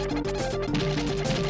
フフフフ。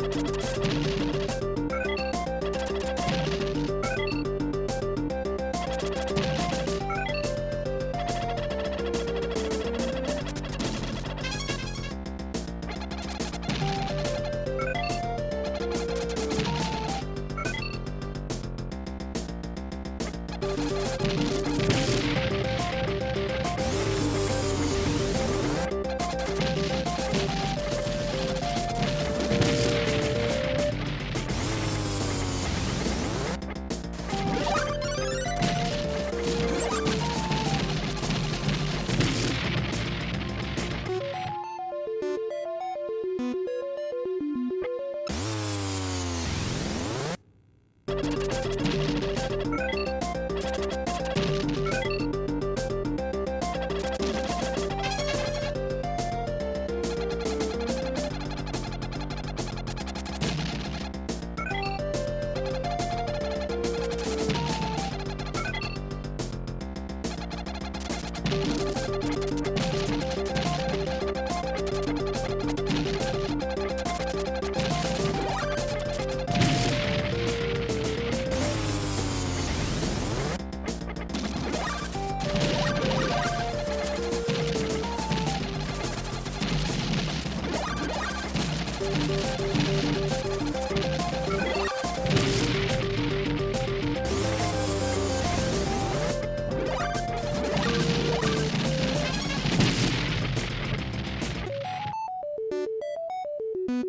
Música you